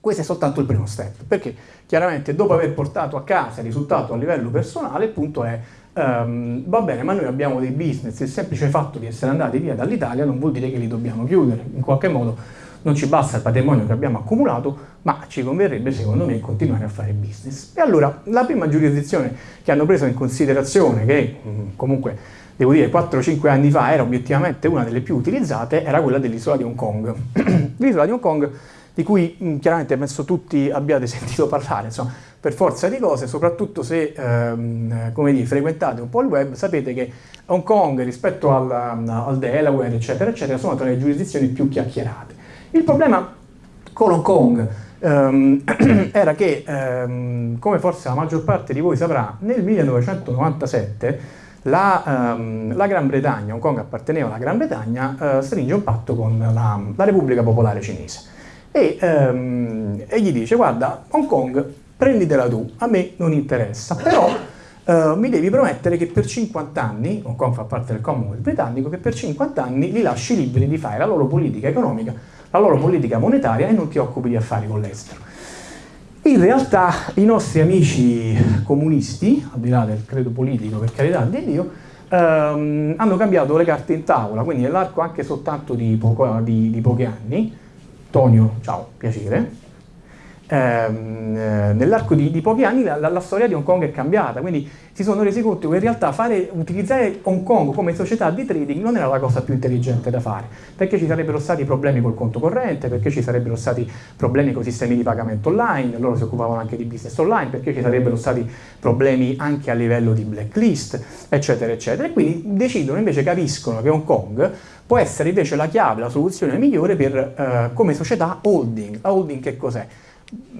Questo è soltanto il primo step, perché chiaramente dopo aver portato a casa il risultato a livello personale, il punto è um, va bene, ma noi abbiamo dei business, il semplice fatto di essere andati via dall'Italia non vuol dire che li dobbiamo chiudere, in qualche modo non ci basta il patrimonio che abbiamo accumulato, ma ci converrebbe secondo me continuare a fare business. E allora la prima giurisdizione che hanno preso in considerazione, che mm, comunque devo dire 4-5 anni fa era obiettivamente una delle più utilizzate, era quella dell'isola di Hong Kong. L'isola di Hong Kong di cui mh, chiaramente penso tutti abbiate sentito parlare, insomma, per forza di cose, soprattutto se ehm, dire, frequentate un po' il web, sapete che Hong Kong rispetto al, al Delaware, eccetera, eccetera, sono tra le giurisdizioni più chiacchierate. Il problema con Hong Kong ehm, era che, ehm, come forse la maggior parte di voi saprà, nel 1997 la, um, la, Gran Bretagna, Hong Kong apparteneva alla Gran Bretagna, uh, stringe un patto con la, la Repubblica Popolare Cinese e, um, e, gli dice guarda Hong Kong prenditela tu, a me non interessa, però uh, mi devi promettere che per 50 anni, Hong Kong fa parte del Commonwealth britannico, che per 50 anni li lasci liberi di fare la loro politica economica, la loro politica monetaria e non ti occupi di affari con l'estero. In realtà i nostri amici comunisti, al di là del credo politico per carità di Dio, ehm, hanno cambiato le carte in tavola, quindi nell'arco anche soltanto di, poco, di, di pochi anni, Tonio, ciao, piacere, ehm, eh, nell'arco di, di, pochi anni la, la, la, storia di Hong Kong è cambiata, quindi si sono resi conto che in realtà fare, utilizzare Hong Kong come società di trading non era la cosa più intelligente da fare, perché ci sarebbero stati problemi col conto corrente, perché ci sarebbero stati problemi con i sistemi di pagamento online, loro si occupavano anche di business online, perché ci sarebbero stati problemi anche a livello di blacklist, eccetera, eccetera. E quindi decidono, invece capiscono che Hong Kong può essere invece la chiave, la soluzione migliore per, eh, come società holding. La holding che cos'è?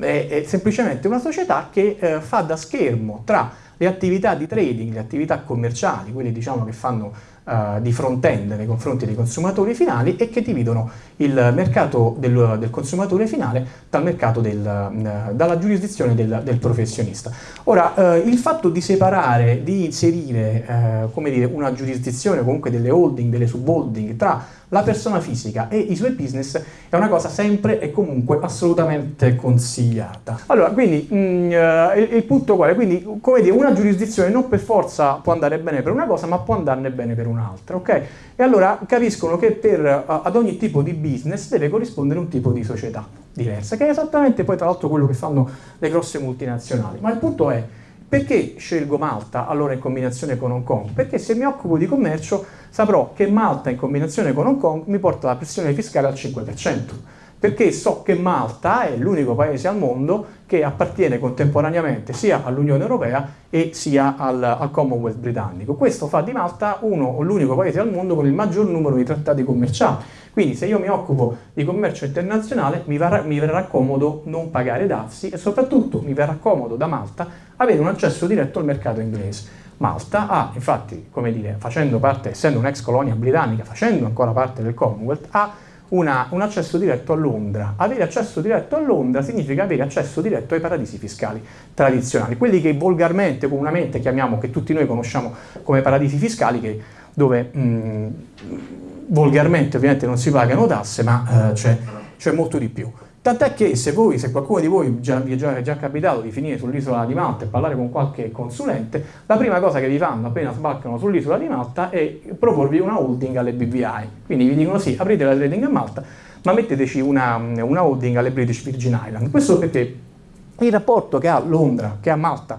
È, è, semplicemente una società che eh, fa da schermo tra le attività di trading, le attività commerciali, quelle diciamo che fanno uh, di front-end nei confronti dei consumatori finali e che dividono il mercato del, del consumatore finale dal mercato del, uh, dalla giurisdizione del, del professionista. Ora, uh, il fatto di separare, di inserire, come dire, una giurisdizione, comunque delle holding, delle subholding, tra la persona fisica e i suoi business è una cosa sempre e comunque assolutamente consigliata. Allora, quindi mh, mm, eh, il, il, punto qual è? Quindi, come dire, una giurisdizione non per forza può andare bene per una cosa, ma può andarne bene per un'altra, ok? E allora capiscono che per, uh, ad ogni tipo di business deve corrispondere un tipo di società diversa, che è esattamente poi tra l'altro quello che fanno le grosse multinazionali. Ma il punto è, perché scelgo Malta allora in combinazione con Hong Kong? Perché se mi occupo di commercio saprò che Malta in combinazione con Hong Kong mi porta la pressione fiscale al 5%, perché so che Malta è l'unico paese al mondo che appartiene contemporaneamente sia all'Unione Europea e sia al, al, Commonwealth britannico. Questo fa di Malta uno o l'unico paese al mondo con il maggior numero di trattati commerciali. Quindi se io mi occupo di commercio internazionale mi, varrà, mi verrà comodo non pagare dazi e soprattutto mi verrà comodo da Malta avere un accesso diretto al mercato inglese. Malta ha, infatti, come dire, facendo parte, essendo un'ex colonia britannica, facendo ancora parte del Commonwealth, ha una, un accesso diretto a Londra. Avere accesso diretto a Londra significa avere accesso diretto ai paradisi fiscali tradizionali, quelli che volgarmente, comunemente chiamiamo, che tutti noi conosciamo come paradisi fiscali, che, dove mh, volgarmente ovviamente non si pagano tasse, ma eh, c'è molto di più. Tant'è che se voi, se qualcuno di voi già, vi è già, capitato di finire sull'isola di Malta e parlare con qualche consulente, la prima cosa che vi fanno appena sbarcano sull'isola di Malta è proporvi una holding alle BVI. Quindi vi dicono sì, aprite la trading a Malta, ma metteteci una, una holding alle British Virgin Island. Questo perché il rapporto che ha Londra, che ha Malta,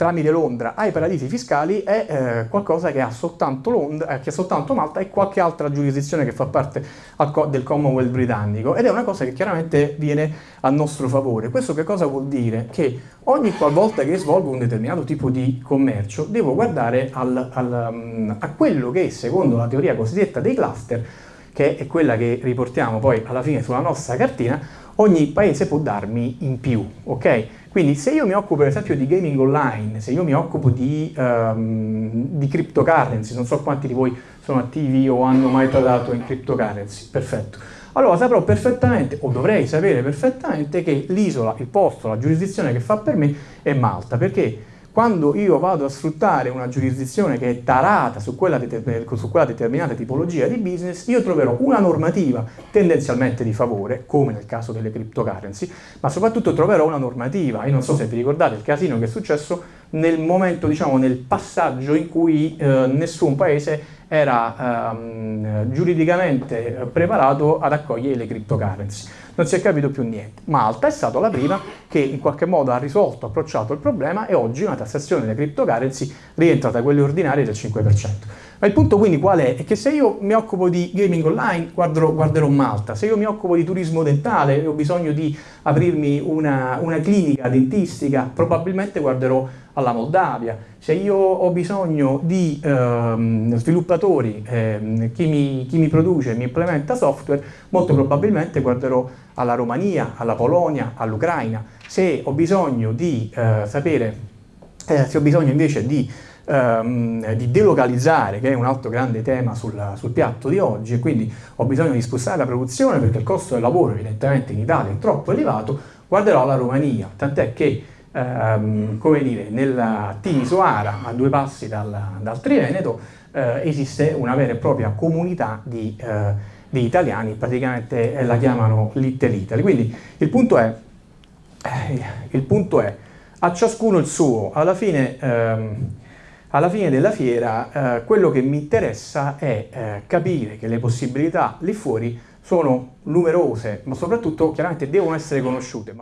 tramite Londra ai paradisi fiscali è eh, qualcosa che ha, soltanto Londra, eh, che ha soltanto Malta e qualche altra giurisdizione che fa parte co del Commonwealth britannico ed è una cosa che chiaramente viene a nostro favore. Questo che cosa vuol dire? Che ogni qualvolta che svolgo un determinato tipo di commercio devo guardare al, al, um, a quello che secondo la teoria cosiddetta dei cluster che è quella che riportiamo poi alla fine sulla nostra cartina, ogni paese può darmi in più, ok? Quindi se io mi occupo per esempio di gaming online, se io mi occupo di, um, di cryptocurrency, non so quanti di voi sono attivi o hanno mai trattato in cryptocurrency, perfetto. Allora saprò perfettamente, o dovrei sapere perfettamente, che l'isola, il posto, la giurisdizione che fa per me è Malta, perché quando io vado a sfruttare una giurisdizione che è tarata su quella, su quella, determinata tipologia di business, io troverò una normativa tendenzialmente di favore, come nel caso delle cryptocurrency, ma soprattutto troverò una normativa, io non so se vi ricordate il casino che è successo nel momento, diciamo, nel passaggio in cui eh, nessun paese era ehm, giuridicamente preparato ad accogliere le cryptocurrency. Non si è capito più niente. Malta è stata la prima che in qualche modo ha risolto, approcciato il problema e oggi una tassazione delle cryptocurrency rientra tra quelle ordinarie del 5%. Ma il punto quindi qual è? È che se io mi occupo di gaming online guarderò, guarderò Malta, se io mi occupo di turismo dentale e ho bisogno di aprirmi una, una clinica dentistica probabilmente guarderò alla Moldavia, se io ho bisogno di ehm, sviluppatori, ehm, chi, mi, chi mi produce, mi implementa software, molto probabilmente guarderò alla Romania, alla Polonia, all'Ucraina. Se ho bisogno di eh, sapere, eh, se ho bisogno invece di ehm, di delocalizzare, che è un altro grande tema sul, sul, piatto di oggi, e quindi ho bisogno di spostare la produzione perché il costo del lavoro evidentemente in Italia è troppo elevato, guarderò la Romania, tant'è che ehm, come dire, nella Timisoara, a due passi dal, dal Triveneto, eh, esiste una vera e propria comunità di, eh, di italiani, praticamente eh, la chiamano Little Italy. Quindi il punto è, eh, il punto è a ciascuno il suo, alla fine... Ehm, alla fine della fiera eh, quello che mi interessa è eh, capire che le possibilità lì fuori sono numerose, ma soprattutto chiaramente devono essere conosciute.